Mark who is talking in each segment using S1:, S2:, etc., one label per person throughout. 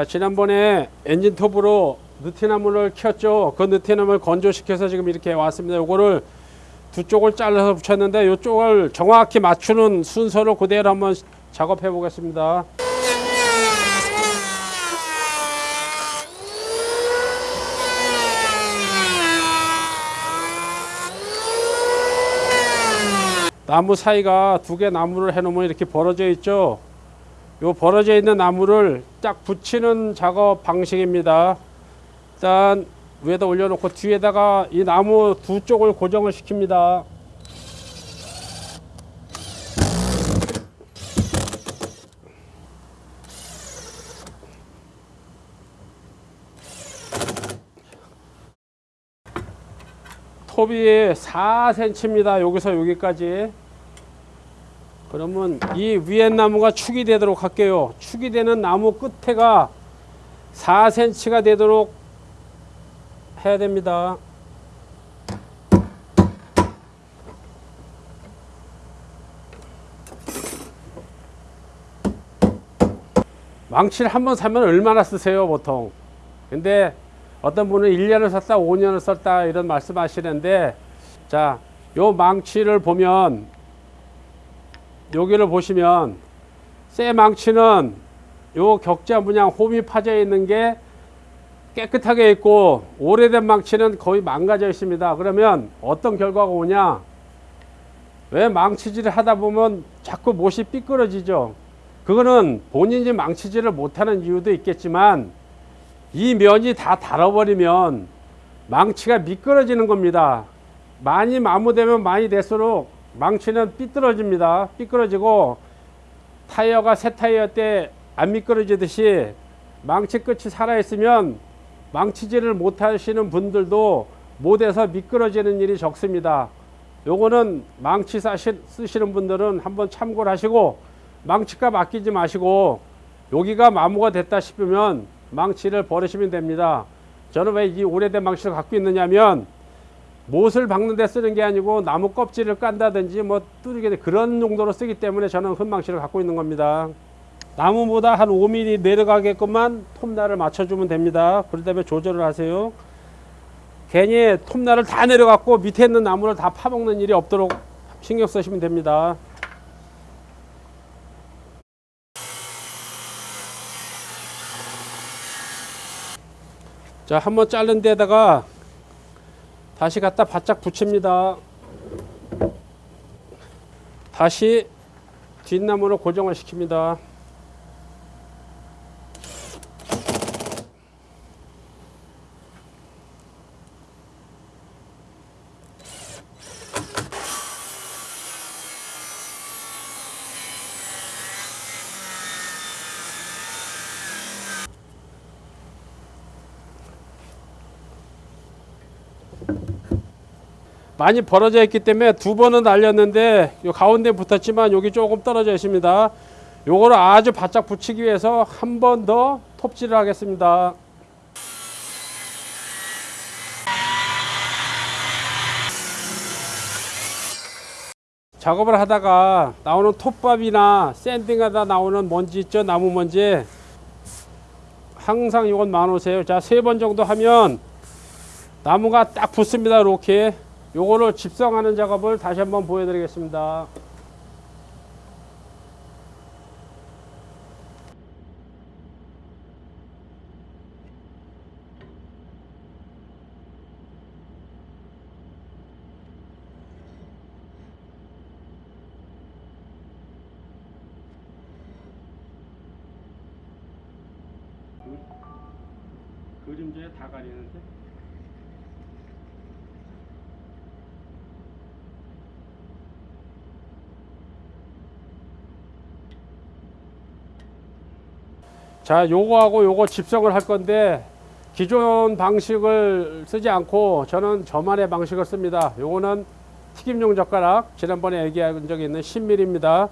S1: 자 지난번에 엔진 톱으로 느티나무를 켰죠. 그 느티나무를 건조시켜서 지금 이렇게 왔습니다. 요거를 두 쪽을 잘라서 붙였는데 이쪽을 정확히 맞추는 순서로 그대로 한번 작업해 보겠습니다. 나무 사이가 두 개 나무를 해 놓으면 이렇게 벌어져 있죠 요 벌어져 있는 나무를 딱 붙이는 작업 방식입니다. 일단 위에다 올려놓고 뒤에다가 이 나무 두 쪽을 고정을 시킵니다. 톱이 4cm입니다. 여기서 여기까지 그러면 이 위에 나무가 축이 되도록 할게요. 축이 되는 나무 끝에가 4cm가 되도록 해야 됩니다. 망치를 한 번 사면 얼마나 쓰세요 보통 근데 어떤 분은 1년을 썼다 5년을 썼다 이런 말씀 하시는데 자요 망치를 보면 여기를 보시면 쇠 망치는 요 격자 문양 홈이 파져 있는 게 깨끗하게 있고 오래된 망치는 거의 망가져 있습니다. 그러면 어떤 결과가 오냐? 왜 망치질을 하다 보면 자꾸 못이 삐끄러지죠? 그거는 본인이 망치질을 못하는 이유도 있겠지만 이 면이 다 닳아버리면 망치가 미끄러지는 겁니다. 많이 마모되면 많이 될수록 망치는 삐뚤어집니다. 삐뚤어지고 타이어가 새 타이어 때 안 미끄러지듯이 망치 끝이 살아있으면 망치질을 못 하시는 분들도 못해서 미끄러지는 일이 적습니다. 요거는 망치 사시, 쓰시는 분들은 한번 참고를 하시고 망치값 아끼지 마시고 여기가 마모가 됐다 싶으면 망치를 버리시면 됩니다. 저는 왜 이 오래된 망치를 갖고 있느냐면 못을 박는 데 쓰는 게 아니고 나무 껍질을 깐다든지 뭐 뚜르게 그런 용도로 쓰기 때문에 저는 흠망치를 갖고 있는 겁니다. 나무보다 한 5mm 내려가게끔만 톱날을 맞춰주면 됩니다. 다음에 조절을 하세요. 괜히 톱날을 다 내려갖고 밑에 있는 나무를 다 파먹는 일이 없도록 신경 쓰시면 됩니다. 자, 한번 자른 데다가 다시 갖다 바짝 붙입니다. 다시 뒷나무로 고정을 시킵니다. 많이 벌어져 있기 때문에 두 번은 날렸는데 요 가운데 붙었지만 여기 조금 떨어져 있습니다. 요거를 아주 바짝 붙이기 위해서 한 번 더 톱질을 하겠습니다. 작업을 하다가 나오는 톱밥이나 샌딩하다 나오는 먼지 있죠 나무 먼지 항상 이건 만오세요 자 세 번 정도 하면 나무가 딱 붙습니다 이렇게 요거를 집성하는 작업을 다시 한번 보여드리겠습니다. 그림자에 다 가리는데 자 요거하고 요거 집성을 할 건데 기존 방식을 쓰지 않고 저는 저만의 방식을 씁니다. 요거는 튀김용 젓가락 지난번에 얘기한 적이 있는 10mm입니다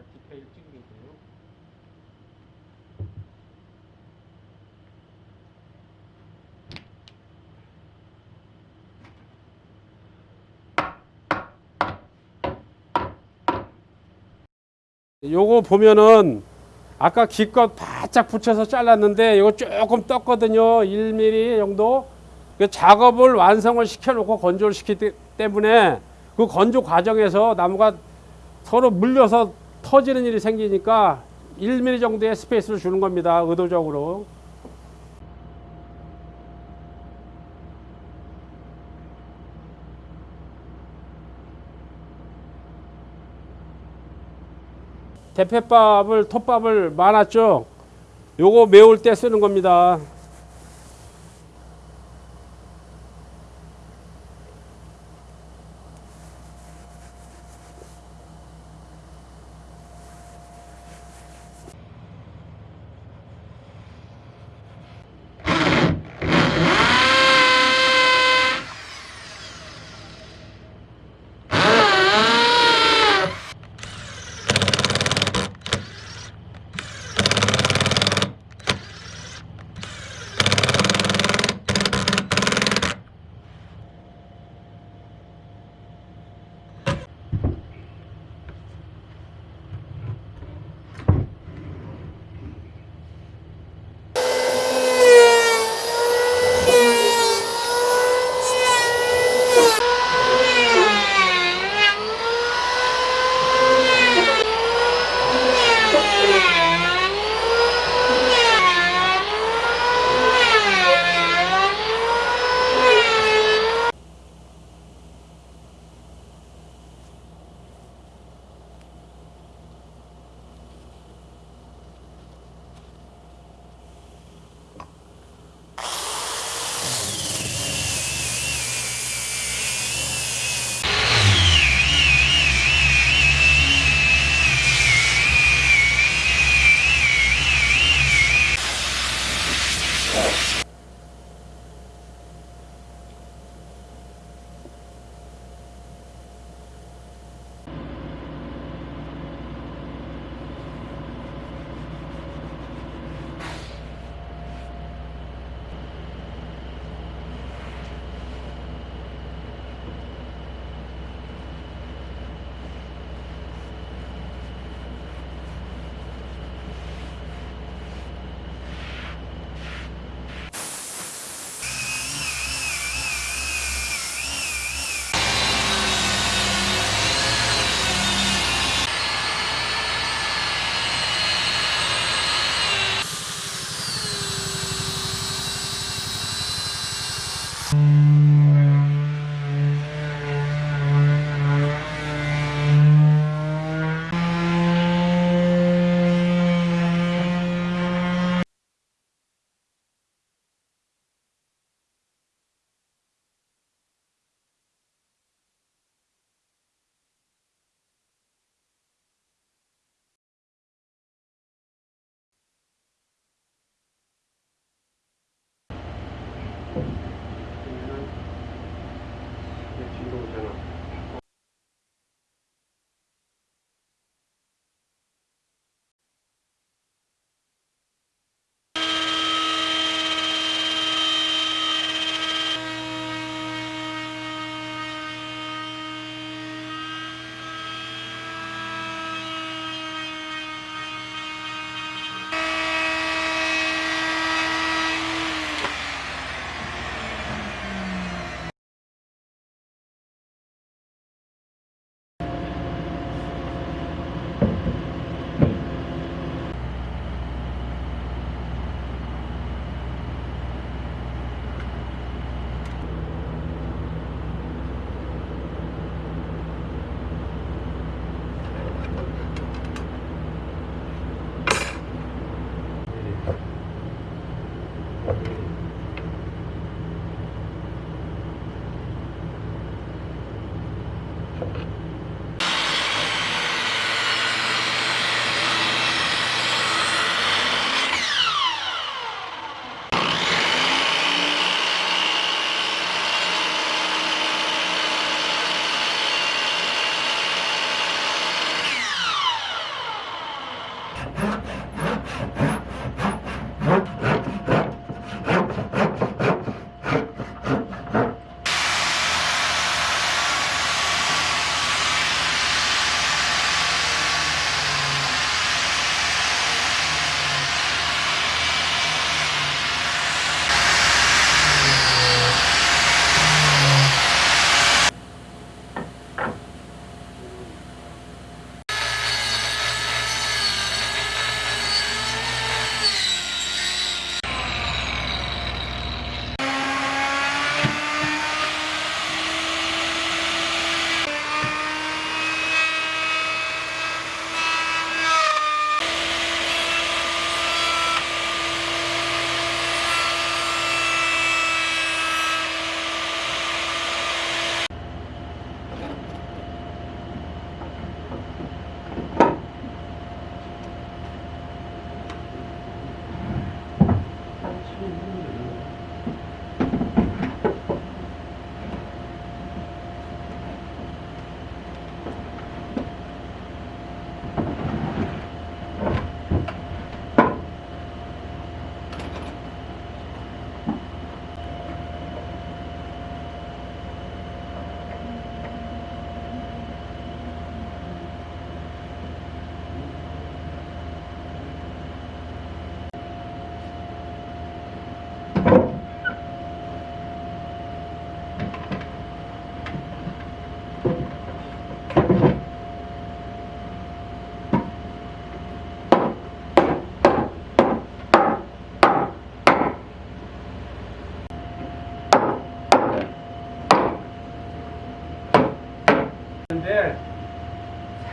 S1: 잘 디테일 찍는데요. 요거 보면은 아까 기껏 바짝 붙여서 잘랐는데 이거 조금 떴거든요. 1mm 정도. 그 작업을 완성을 시켜놓고 건조를 시키기 때문에 그 건조 과정에서 나무가 서로 물려서 터지는 일이 생기니까 1mm 정도의 스페이스를 주는 겁니다. 의도적으로. 대패밥을 톱밥을 말았죠. 요거 메울 때 쓰는 겁니다. ha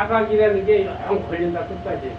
S1: 사각이라는 게 영 걸린다 끝까지.